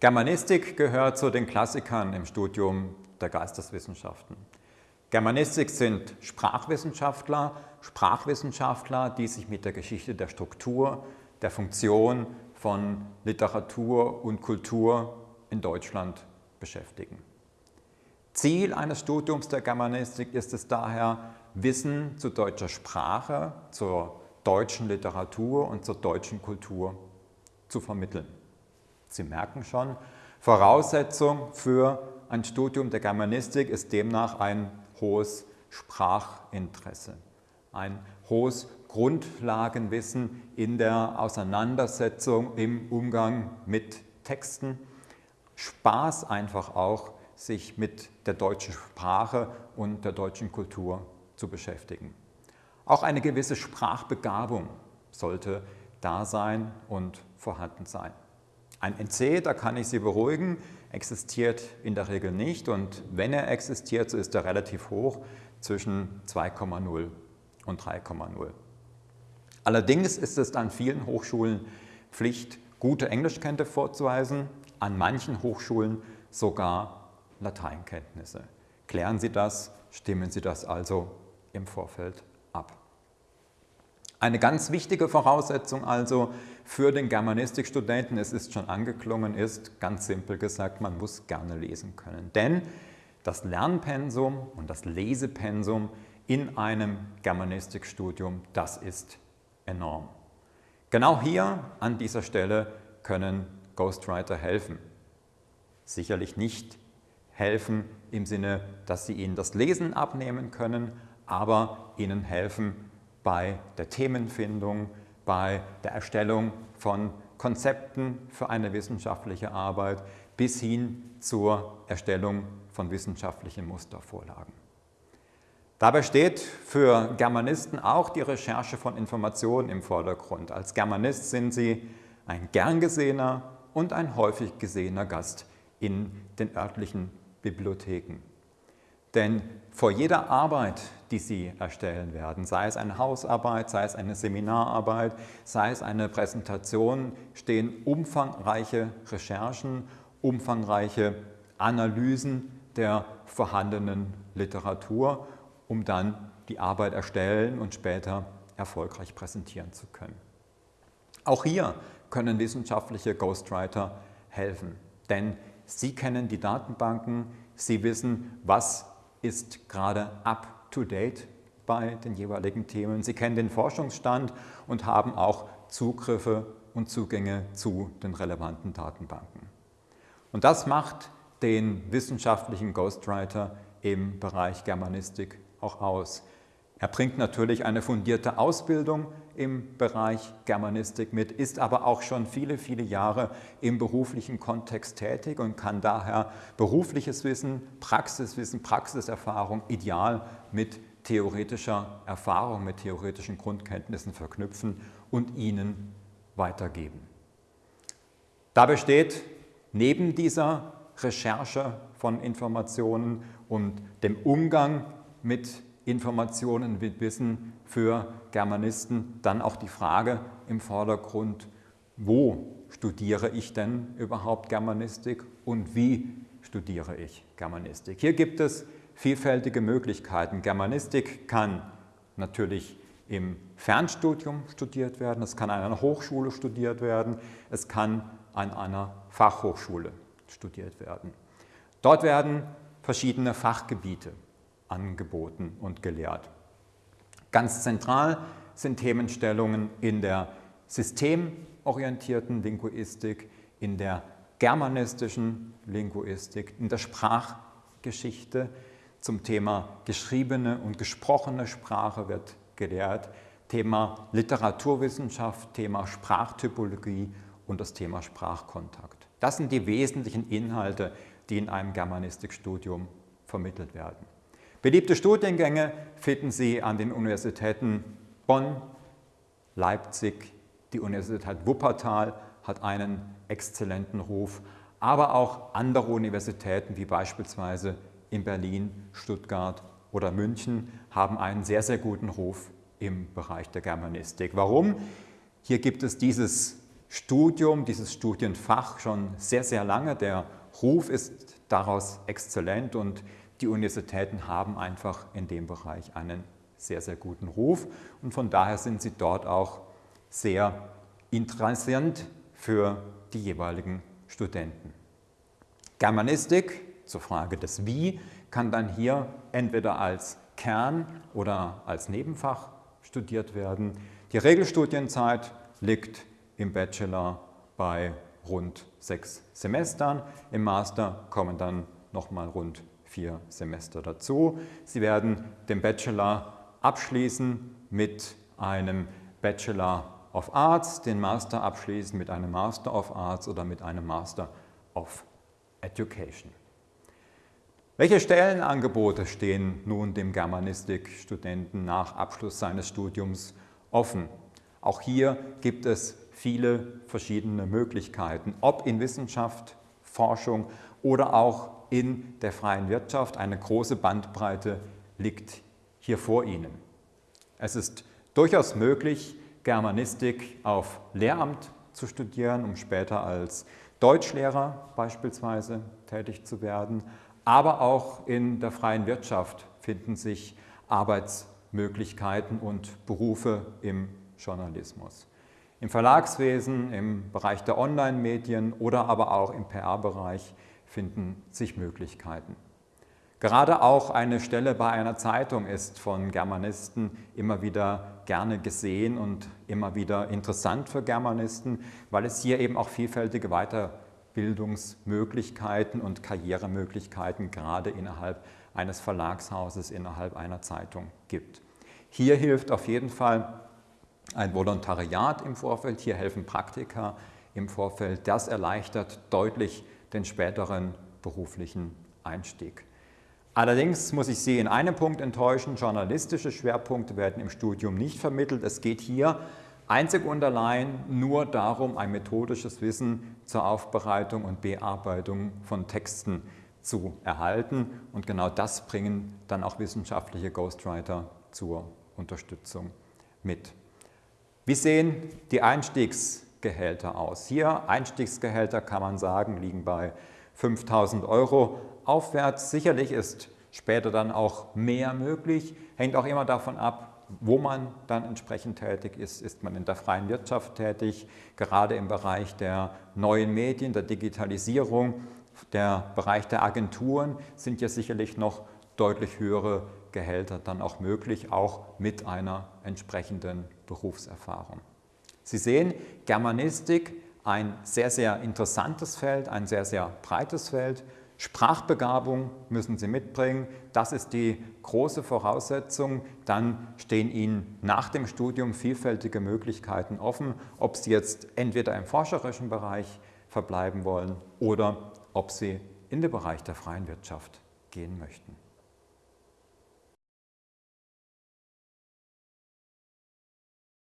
Germanistik gehört zu den Klassikern im Studium der Geisteswissenschaften. Germanistik sind Sprachwissenschaftler, Sprachwissenschaftler, die sich mit der Geschichte der Struktur, der Funktion von Literatur und Kultur in Deutschland beschäftigen. Ziel eines Studiums der Germanistik ist es daher, Wissen zu deutscher Sprache, zur deutschen Literatur und zur deutschen Kultur zu vermitteln. Sie merken schon, Voraussetzung für ein Studium der Germanistik ist demnach ein hohes Sprachinteresse, ein hohes Grundlagenwissen in der Auseinandersetzung, im Umgang mit Texten, Spaß einfach auch, sich mit der deutschen Sprache und der deutschen Kultur zu beschäftigen. Auch eine gewisse Sprachbegabung sollte da sein und vorhanden sein. Ein NC, da kann ich Sie beruhigen, existiert in der Regel nicht und wenn er existiert, so ist er relativ hoch, zwischen 2,0 und 3,0. Allerdings ist es an vielen Hochschulen Pflicht, gute Englischkenntnisse vorzuweisen, an manchen Hochschulen sogar Lateinkenntnisse. Klären Sie das, stimmen Sie das also im Vorfeld ab. Eine ganz wichtige Voraussetzung also für den Germanistikstudenten, es ist schon angeklungen, ist ganz simpel gesagt, man muss gerne lesen können. Denn das Lernpensum und das Lesepensum in einem Germanistikstudium, das ist enorm. Genau hier an dieser Stelle können Ghostwriter helfen. Sicherlich nicht helfen im Sinne, dass sie ihnen das Lesen abnehmen können, aber ihnen helfen bei der Themenfindung, bei der Erstellung von Konzepten für eine wissenschaftliche Arbeit bis hin zur Erstellung von wissenschaftlichen Mustervorlagen. Dabei steht für Germanisten auch die Recherche von Informationen im Vordergrund. Als Germanist sind sie ein gern gesehener und ein häufig gesehener Gast in den örtlichen Bibliotheken. Denn vor jeder Arbeit, die Sie erstellen werden, sei es eine Hausarbeit, sei es eine Seminararbeit, sei es eine Präsentation, stehen umfangreiche Recherchen, umfangreiche Analysen der vorhandenen Literatur, um dann die Arbeit erstellen und später erfolgreich präsentieren zu können. Auch hier können wissenschaftliche Ghostwriter helfen, denn sie kennen die Datenbanken, sie wissen, was ist gerade up-to-date bei den jeweiligen Themen. Sie kennen den Forschungsstand und haben auch Zugriffe und Zugänge zu den relevanten Datenbanken. Und das macht den wissenschaftlichen Ghostwriter im Bereich Germanistik auch aus. Er bringt natürlich eine fundierte Ausbildung im Bereich Germanistik mit, ist aber auch schon viele, viele Jahre im beruflichen Kontext tätig und kann daher berufliches Wissen, Praxiswissen, Praxiserfahrung ideal mit theoretischer Erfahrung, mit theoretischen Grundkenntnissen verknüpfen und ihnen weitergeben. Da besteht neben dieser Recherche von Informationen und dem Umgang mit Informationen, mit Wissen für Germanisten dann auch die Frage im Vordergrund, wo studiere ich denn überhaupt Germanistik und wie studiere ich Germanistik. Hier gibt es vielfältige Möglichkeiten. Germanistik kann natürlich im Fernstudium studiert werden, es kann an einer Hochschule studiert werden, es kann an einer Fachhochschule studiert werden. Dort werden verschiedene Fachgebiete angeboten und gelehrt. Ganz zentral sind Themenstellungen in der systemorientierten Linguistik, in der germanistischen Linguistik, in der Sprachgeschichte. Zum Thema geschriebene und gesprochene Sprache wird gelehrt, Thema Literaturwissenschaft, Thema Sprachtypologie und das Thema Sprachkontakt. Das sind die wesentlichen Inhalte, die in einem Germanistikstudium vermittelt werden. Beliebte Studiengänge finden Sie an den Universitäten Bonn, Leipzig, die Universität Wuppertal hat einen exzellenten Ruf, aber auch andere Universitäten wie beispielsweise in Berlin, Stuttgart oder München haben einen sehr, sehr guten Ruf im Bereich der Germanistik. Warum? Hier gibt es dieses Studium, dieses Studienfach schon sehr, sehr lange. Der Ruf ist daraus exzellent und die Universitäten haben einfach in dem Bereich einen sehr, sehr guten Ruf und von daher sind sie dort auch sehr interessant für die jeweiligen Studenten. Germanistik, zur Frage des Wie, kann dann hier entweder als Kern oder als Nebenfach studiert werden. Die Regelstudienzeit liegt im Bachelor bei rund sechs Semestern. Im Master kommen dann nochmal rund vier Semester dazu. Sie werden den Bachelor abschließen mit einem Bachelor of Arts, den Master abschließen mit einem Master of Arts oder mit einem Master of Education. Welche Stellenangebote stehen nun dem Germanistikstudenten nach Abschluss seines Studiums offen? Auch hier gibt es viele verschiedene Möglichkeiten, ob in Wissenschaft, Forschung oder auch in der freien Wirtschaft. Eine große Bandbreite liegt hier vor Ihnen. Es ist durchaus möglich, Germanistik auf Lehramt zu studieren, um später als Deutschlehrer beispielsweise tätig zu werden. Aber auch in der freien Wirtschaft finden sich Arbeitsmöglichkeiten und Berufe im Journalismus. Im Verlagswesen, im Bereich der Online-Medien oder aber auch im PR-Bereich finden sich Möglichkeiten. Gerade auch eine Stelle bei einer Zeitung ist von Germanisten immer wieder gerne gesehen und immer wieder interessant für Germanisten, weil es hier eben auch vielfältige Weiterbildungsmöglichkeiten und Karrieremöglichkeiten gerade innerhalb eines Verlagshauses, innerhalb einer Zeitung gibt. Hier hilft auf jeden Fall ein Volontariat im Vorfeld, hier helfen Praktika im Vorfeld. Das erleichtert deutlich den späteren beruflichen Einstieg. Allerdings muss ich Sie in einem Punkt enttäuschen, journalistische Schwerpunkte werden im Studium nicht vermittelt. Es geht hier einzig und allein nur darum, ein methodisches Wissen zur Aufbereitung und Bearbeitung von Texten zu erhalten. Und genau das bringen dann auch wissenschaftliche Ghostwriter zur Unterstützung mit. Wie sehen die Einstiegsgehälter aus? Hier Einstiegsgehälter kann man sagen, liegen bei 5000 Euro aufwärts. Sicherlich ist später dann auch mehr möglich, hängt auch immer davon ab, wo man dann entsprechend tätig ist. Ist man in der freien Wirtschaft tätig, gerade im Bereich der neuen Medien, der Digitalisierung, der Bereich der Agenturen sind ja sicherlich noch deutlich höhere Gehälter dann auch möglich, auch mit einer entsprechenden Berufserfahrung. Sie sehen, Germanistik, ein sehr, sehr interessantes Feld, ein sehr, sehr breites Feld Sprachbegabung müssen Sie mitbringen. Das ist die große Voraussetzung. Dann stehen Ihnen nach dem Studium vielfältige Möglichkeiten offen, ob Sie jetzt entweder im forscherischen Bereich verbleiben wollen oder ob Sie in den Bereich der freien Wirtschaft gehen möchten.